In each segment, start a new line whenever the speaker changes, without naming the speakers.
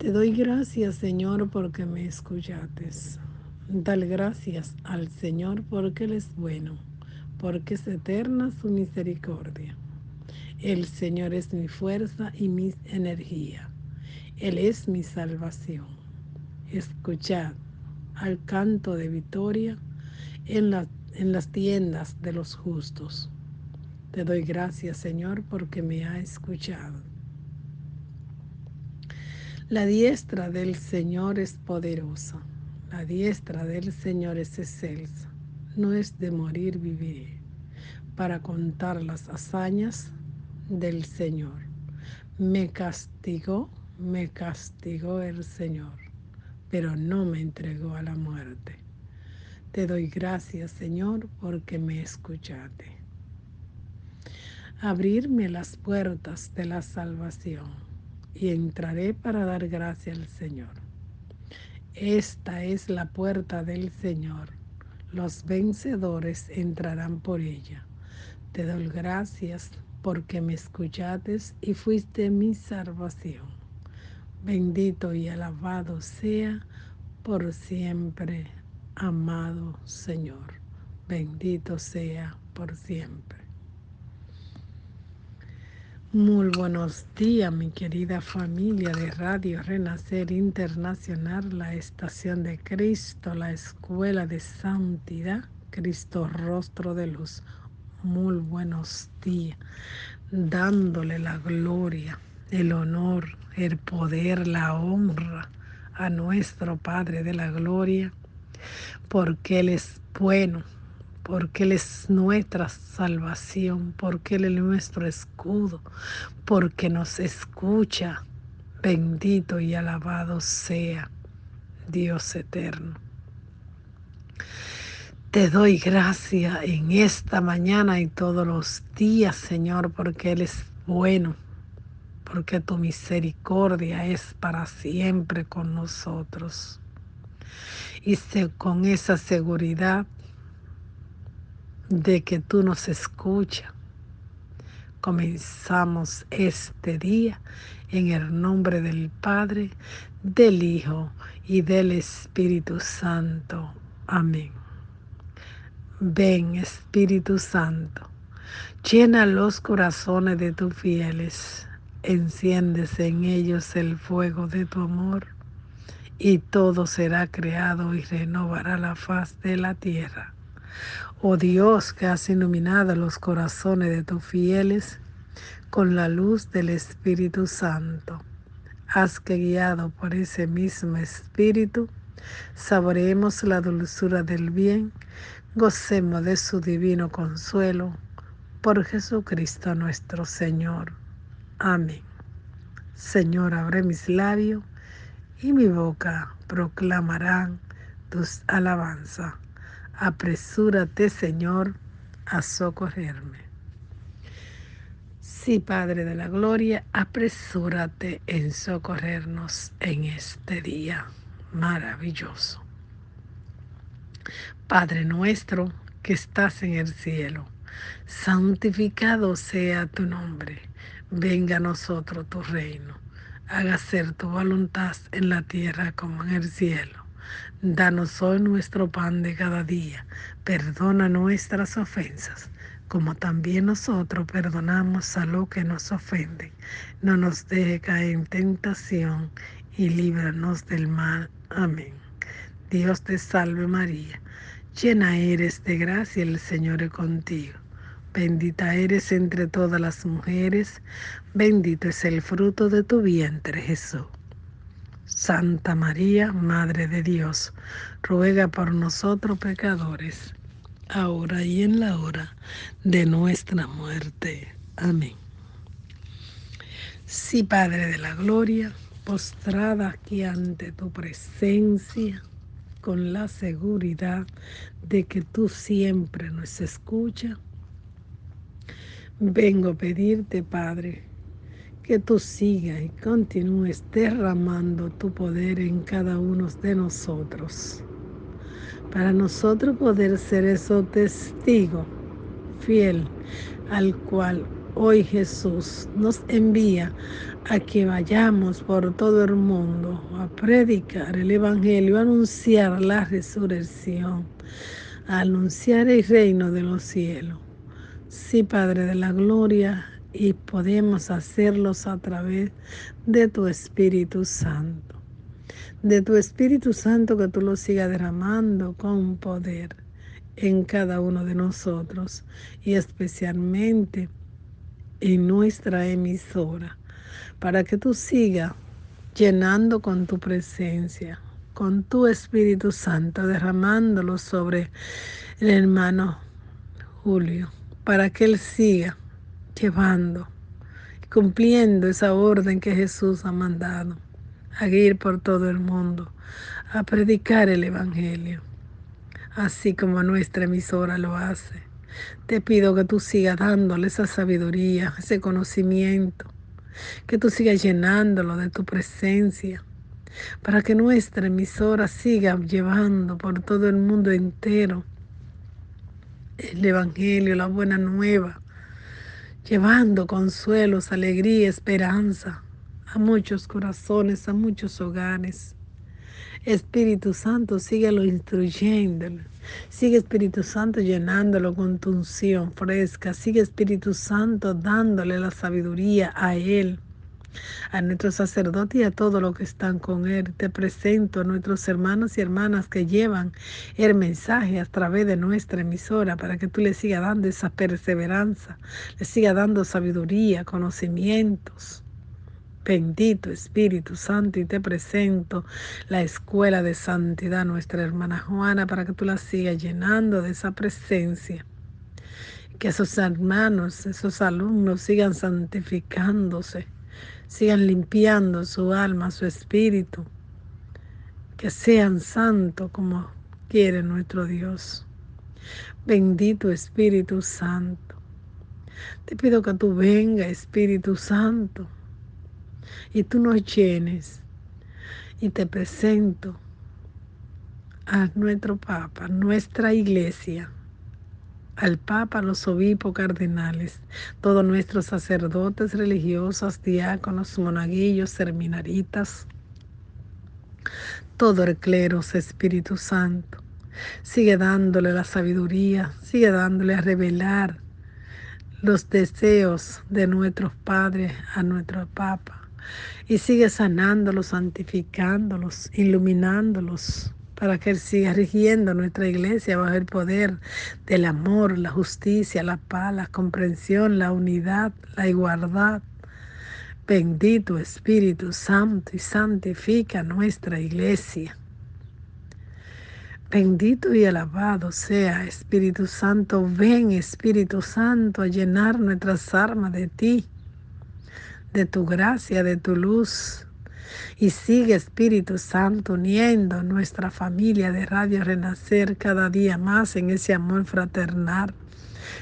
Te doy gracias, Señor, porque me escuchaste. Dale gracias al Señor porque Él es bueno, porque es eterna su misericordia. El Señor es mi fuerza y mi energía. Él es mi salvación. Escuchad al canto de victoria en, en las tiendas de los justos. Te doy gracias, Señor, porque me ha escuchado. La diestra del Señor es poderosa, la diestra del Señor es excelsa, no es de morir vivir, para contar las hazañas del Señor. Me castigó, me castigó el Señor, pero no me entregó a la muerte. Te doy gracias, Señor, porque me escuchaste. Abrirme las puertas de la salvación y entraré para dar gracia al Señor. Esta es la puerta del Señor. Los vencedores entrarán por ella. Te doy gracias porque me escuchaste y fuiste mi salvación. Bendito y alabado sea por siempre, amado Señor. Bendito sea por siempre. Muy buenos días, mi querida familia de Radio Renacer Internacional, la estación de Cristo, la escuela de santidad, Cristo Rostro de Luz. Muy buenos días, dándole la gloria, el honor, el poder, la honra a nuestro Padre de la Gloria, porque Él es bueno porque Él es nuestra salvación, porque Él es nuestro escudo, porque nos escucha. Bendito y alabado sea Dios eterno. Te doy gracia en esta mañana y todos los días, Señor, porque Él es bueno, porque tu misericordia es para siempre con nosotros. Y con esa seguridad de que tú nos escuchas. Comenzamos este día en el nombre del Padre, del Hijo y del Espíritu Santo. Amén. Ven, Espíritu Santo, llena los corazones de tus fieles, enciéndese en ellos el fuego de tu amor, y todo será creado y renovará la faz de la tierra. Oh Dios, que has iluminado los corazones de tus fieles con la luz del Espíritu Santo. Haz que guiado por ese mismo Espíritu, saboreemos la dulzura del bien, gocemos de su divino consuelo, por Jesucristo nuestro Señor. Amén. Señor, abre mis labios y mi boca proclamarán tus alabanzas apresúrate, Señor, a socorrerme. Sí, Padre de la Gloria, apresúrate en socorrernos en este día maravilloso. Padre nuestro que estás en el cielo, santificado sea tu nombre, venga a nosotros tu reino, haga ser tu voluntad en la tierra como en el cielo. Danos hoy nuestro pan de cada día. Perdona nuestras ofensas, como también nosotros perdonamos a los que nos ofenden. No nos deje caer en tentación y líbranos del mal. Amén. Dios te salve María, llena eres de gracia, el Señor es contigo. Bendita eres entre todas las mujeres, bendito es el fruto de tu vientre Jesús. Santa María, Madre de Dios, ruega por nosotros pecadores, ahora y en la hora de nuestra muerte. Amén. Sí, Padre de la Gloria, postrada aquí ante tu presencia, con la seguridad de que tú siempre nos escuchas, vengo a pedirte, Padre, que tú sigas y continúes derramando tu poder en cada uno de nosotros. Para nosotros poder ser ese testigo fiel al cual hoy Jesús nos envía a que vayamos por todo el mundo a predicar el Evangelio, a anunciar la resurrección, a anunciar el reino de los cielos. Sí, Padre de la Gloria, y podemos hacerlos a través de tu Espíritu Santo. De tu Espíritu Santo que tú lo sigas derramando con poder en cada uno de nosotros y especialmente en nuestra emisora, para que tú sigas llenando con tu presencia, con tu Espíritu Santo, derramándolo sobre el hermano Julio, para que él siga llevando, cumpliendo esa orden que Jesús ha mandado, a ir por todo el mundo, a predicar el Evangelio, así como nuestra emisora lo hace. Te pido que tú sigas dándole esa sabiduría, ese conocimiento, que tú sigas llenándolo de tu presencia, para que nuestra emisora siga llevando por todo el mundo entero el Evangelio, la buena nueva, llevando consuelos, alegría, esperanza a muchos corazones, a muchos hogares. Espíritu Santo, síguelo instruyéndolo. Sigue Espíritu Santo llenándolo con tu unción fresca. Sigue Espíritu Santo dándole la sabiduría a Él a nuestro sacerdote y a todos los que están con Él. Te presento a nuestros hermanos y hermanas que llevan el mensaje a través de nuestra emisora para que tú le sigas dando esa perseverancia, le sigas dando sabiduría, conocimientos. Bendito Espíritu Santo, y te presento la escuela de santidad, nuestra hermana Juana, para que tú la sigas llenando de esa presencia. Que esos hermanos, esos alumnos sigan santificándose sigan limpiando su alma, su espíritu, que sean santos como quiere nuestro Dios. Bendito Espíritu Santo. Te pido que tú venga, Espíritu Santo, y tú nos llenes. Y te presento a nuestro Papa, nuestra iglesia al Papa, los obispos cardenales, todos nuestros sacerdotes religiosos, diáconos, monaguillos, seminaritas, todo el clero, Espíritu Santo. Sigue dándole la sabiduría, sigue dándole a revelar los deseos de nuestros padres a nuestro Papa. Y sigue sanándolos, santificándolos, iluminándolos para que Él siga rigiendo nuestra iglesia bajo el poder del amor, la justicia, la paz, la comprensión, la unidad, la igualdad. Bendito Espíritu Santo y santifica nuestra iglesia. Bendito y alabado sea Espíritu Santo. Ven Espíritu Santo a llenar nuestras armas de ti, de tu gracia, de tu luz, y sigue Espíritu Santo uniendo nuestra familia de Radio Renacer cada día más en ese amor fraternal.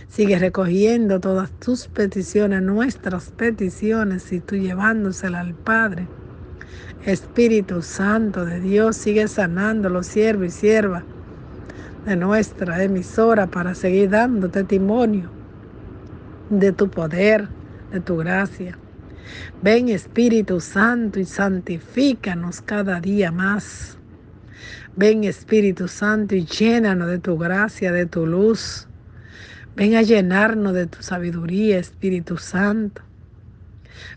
Sigue recogiendo todas tus peticiones, nuestras peticiones, y tú llevándoselas al Padre. Espíritu Santo de Dios, sigue sanando los siervos y siervas de nuestra emisora para seguir dando testimonio de tu poder, de tu gracia. Ven Espíritu Santo y santifícanos cada día más. Ven Espíritu Santo y llénanos de tu gracia, de tu luz. Ven a llenarnos de tu sabiduría, Espíritu Santo.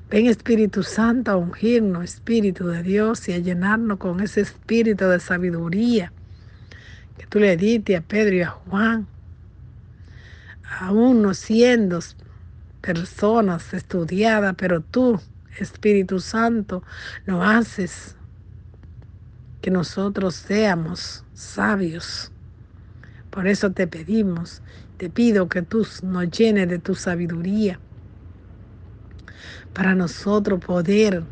Ven Espíritu Santo a ungirnos, Espíritu de Dios, y a llenarnos con ese espíritu de sabiduría que tú le diste a Pedro y a Juan, aún no siendo personas estudiadas, pero tú, Espíritu Santo, no haces que nosotros seamos sabios. Por eso te pedimos, te pido que tú nos llenes de tu sabiduría para nosotros poder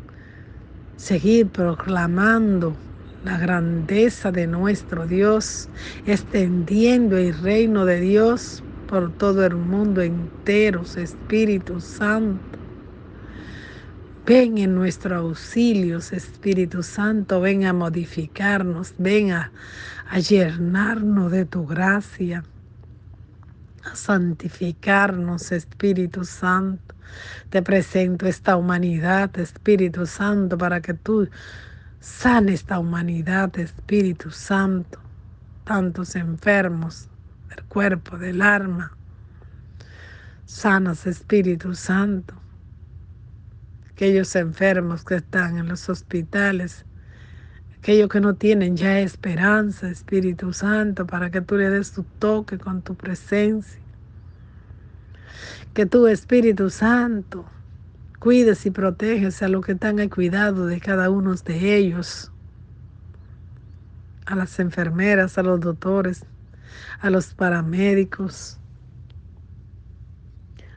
seguir proclamando la grandeza de nuestro Dios, extendiendo el reino de Dios por todo el mundo entero, Espíritu Santo. Ven en nuestro auxilio, Espíritu Santo, ven a modificarnos, ven a, llenarnos de tu gracia. a santificarnos, Espíritu Santo. Te presento esta humanidad, Espíritu Santo, para que tú sane esta humanidad, Espíritu Santo. Tantos enfermos del cuerpo, del alma. Sanas, Espíritu Santo. Aquellos enfermos que están en los hospitales, aquellos que no tienen ya esperanza, Espíritu Santo, para que tú le des tu toque con tu presencia. Que tu Espíritu Santo cuides y proteges a los que están al cuidado de cada uno de ellos, a las enfermeras, a los doctores, a los paramédicos,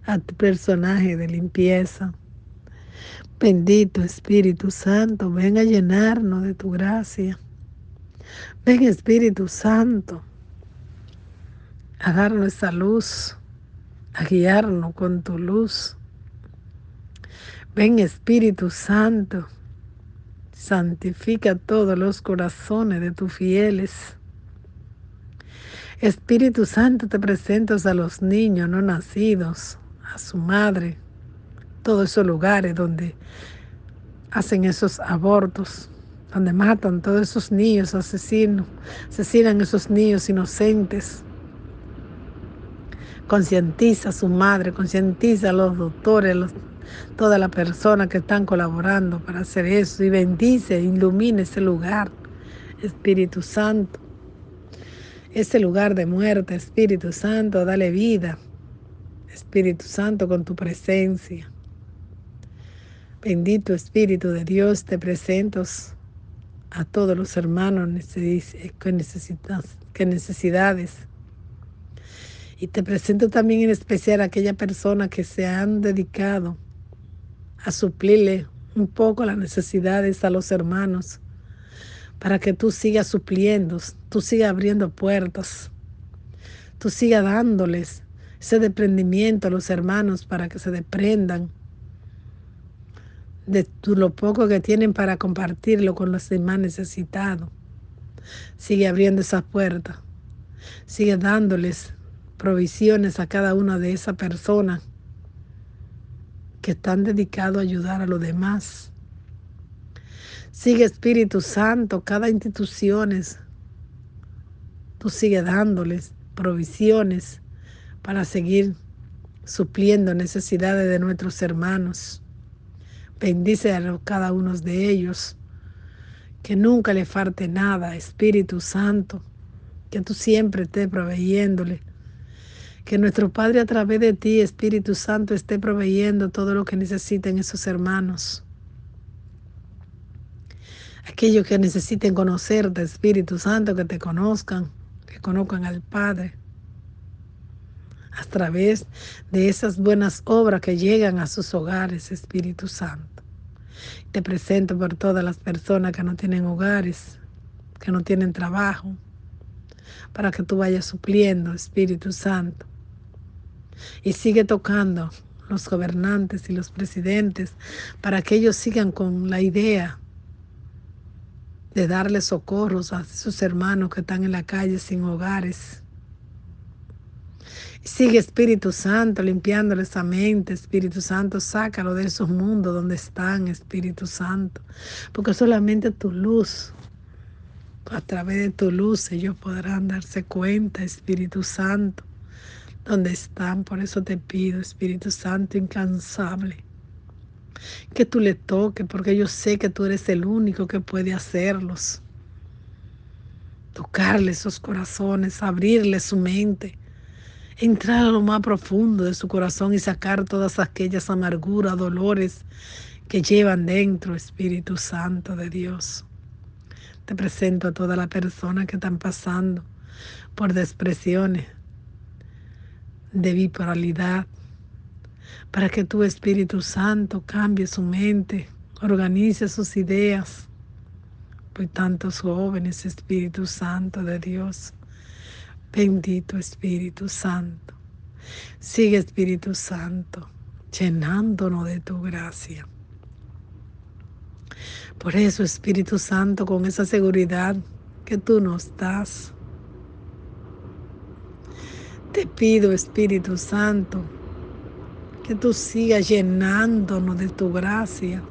a tu personaje de limpieza. Bendito Espíritu Santo, ven a llenarnos de tu gracia. Ven Espíritu Santo a darnos esa luz, a guiarnos con tu luz. Ven Espíritu Santo, santifica todos los corazones de tus fieles. Espíritu Santo, te presentas a los niños no nacidos, a su madre, todos esos lugares donde hacen esos abortos, donde matan todos esos niños asesinos, asesinan esos niños inocentes. Concientiza a su madre, concientiza a los doctores, a todas las personas que están colaborando para hacer eso y bendice, ilumina ese lugar, Espíritu Santo. Ese lugar de muerte, Espíritu Santo, dale vida, Espíritu Santo, con tu presencia. Bendito Espíritu de Dios, te presento a todos los hermanos con necesidades. Y te presento también en especial a aquella persona que se han dedicado a suplirle un poco las necesidades a los hermanos, para que tú sigas supliendo, tú sigas abriendo puertas, tú sigas dándoles ese desprendimiento a los hermanos para que se desprendan de lo poco que tienen para compartirlo con los demás necesitados. Sigue abriendo esas puertas. Sigue dándoles provisiones a cada una de esas personas que están dedicados a ayudar a los demás. Sigue Espíritu Santo, cada instituciones. Tú sigue dándoles provisiones para seguir supliendo necesidades de nuestros hermanos. Bendice a cada uno de ellos. Que nunca le falte nada, Espíritu Santo. Que tú siempre estés proveyéndole. Que nuestro Padre a través de ti, Espíritu Santo, esté proveyendo todo lo que necesiten esos hermanos. Aquellos que necesiten conocerte, Espíritu Santo, que te conozcan, que conozcan al Padre a través de esas buenas obras que llegan a sus hogares, Espíritu Santo. Te presento por todas las personas que no tienen hogares, que no tienen trabajo, para que tú vayas supliendo, Espíritu Santo. Y sigue tocando los gobernantes y los presidentes para que ellos sigan con la idea de darle socorros a sus hermanos que están en la calle sin hogares. Sigue Espíritu Santo limpiándole esa mente, Espíritu Santo, sácalo de esos mundos donde están, Espíritu Santo, porque solamente tu luz, a través de tu luz ellos podrán darse cuenta, Espíritu Santo, donde están. Por eso te pido, Espíritu Santo incansable, que tú le toques, porque yo sé que tú eres el único que puede hacerlos. Tocarle esos corazones, abrirle su mente entrar a lo más profundo de su corazón y sacar todas aquellas amarguras, dolores que llevan dentro, Espíritu Santo de Dios. Te presento a todas las personas que están pasando por depresiones, de bipolaridad, para que tu Espíritu Santo cambie su mente, organice sus ideas. Pues tantos jóvenes, Espíritu Santo de Dios, Bendito Espíritu Santo. Sigue Espíritu Santo, llenándonos de tu gracia. Por eso, Espíritu Santo, con esa seguridad que tú nos das, Te pido, Espíritu Santo, que tú sigas llenándonos de tu gracia,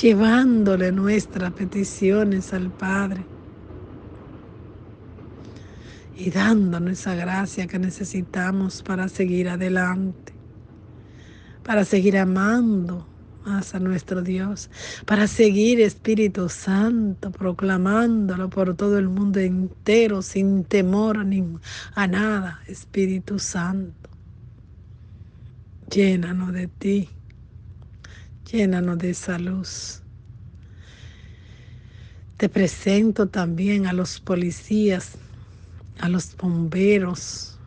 llevándole nuestras peticiones al Padre y dándonos esa gracia que necesitamos para seguir adelante, para seguir amando más a nuestro Dios, para seguir Espíritu Santo, proclamándolo por todo el mundo entero, sin temor a nada, Espíritu Santo. Llénanos de ti, llénanos de esa luz. Te presento también a los policías, a los bomberos,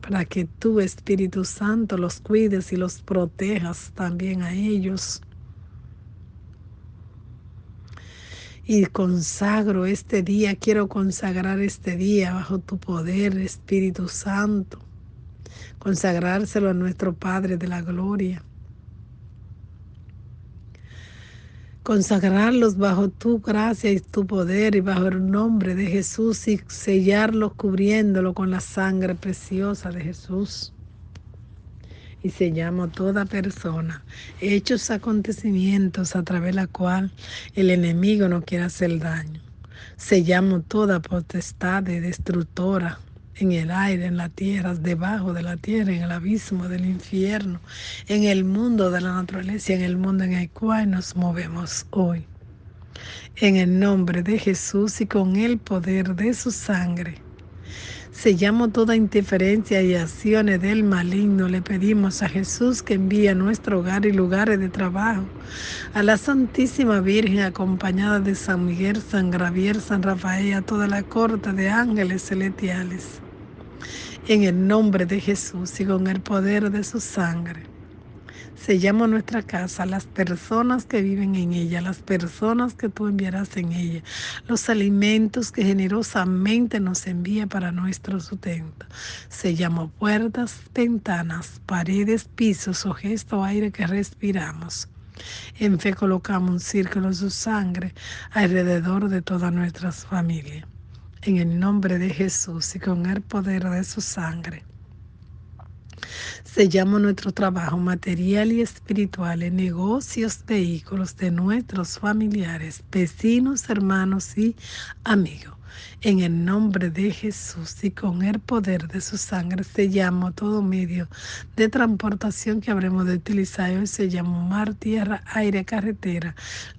para que tú, Espíritu Santo, los cuides y los protejas también a ellos. Y consagro este día, quiero consagrar este día bajo tu poder, Espíritu Santo. Consagrárselo a nuestro Padre de la Gloria. consagrarlos bajo tu gracia y tu poder y bajo el nombre de Jesús y sellarlos cubriéndolo con la sangre preciosa de Jesús. Y sellamos toda persona, hechos acontecimientos a través de la cual el enemigo no quiere hacer daño. Sellamos toda potestad destructora en el aire, en la tierra, debajo de la tierra, en el abismo del infierno, en el mundo de la naturaleza, en el mundo en el cual nos movemos hoy. En el nombre de Jesús y con el poder de su sangre. Sellamos toda interferencia y acciones del maligno. Le pedimos a Jesús que envíe a nuestro hogar y lugares de trabajo a la Santísima Virgen acompañada de San Miguel, San Gravier, San Rafael, a toda la corte de ángeles celestiales en el nombre de Jesús y con el poder de su sangre. Sellamos nuestra casa, las personas que viven en ella, las personas que tú enviarás en ella, los alimentos que generosamente nos envía para nuestro sustento. Sellamos puertas, ventanas, paredes, pisos o gesto aire que respiramos. En fe colocamos un círculo de su sangre alrededor de todas nuestras familias en el nombre de Jesús y con el poder de su sangre. Sellamos nuestro trabajo material y espiritual en negocios, vehículos de nuestros familiares, vecinos, hermanos y amigos en el nombre de Jesús y con el poder de su sangre sellamos todo medio de transportación que habremos de utilizar hoy. Sellamos mar, tierra, aire, carretera,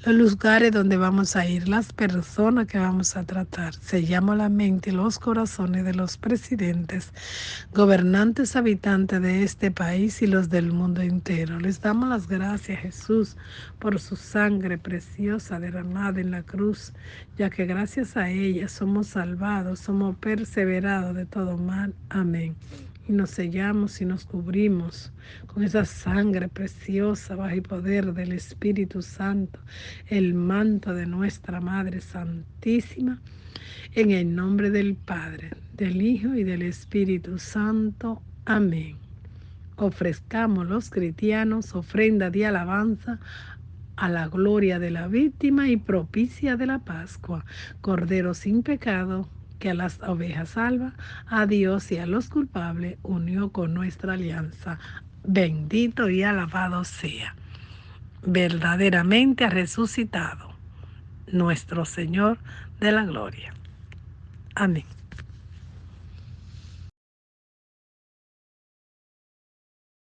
los lugares donde vamos a ir, las personas que vamos a tratar. Sellamos la mente y los corazones de los presidentes, gobernantes, habitantes de este país y los del mundo entero. Les damos las gracias, Jesús, por su sangre preciosa derramada en la cruz, ya que gracias a ella somos salvados, somos perseverados de todo mal. Amén. Y nos sellamos y nos cubrimos con esa sangre preciosa bajo el poder del Espíritu Santo, el manto de nuestra Madre Santísima, en el nombre del Padre, del Hijo y del Espíritu Santo. Amén. Ofrezcamos los cristianos ofrenda de alabanza a la gloria de la víctima y propicia de la Pascua, Cordero sin pecado, que a las ovejas salva, a Dios y a los culpables unió con nuestra alianza. Bendito y alabado sea. Verdaderamente ha resucitado nuestro Señor de la gloria. Amén.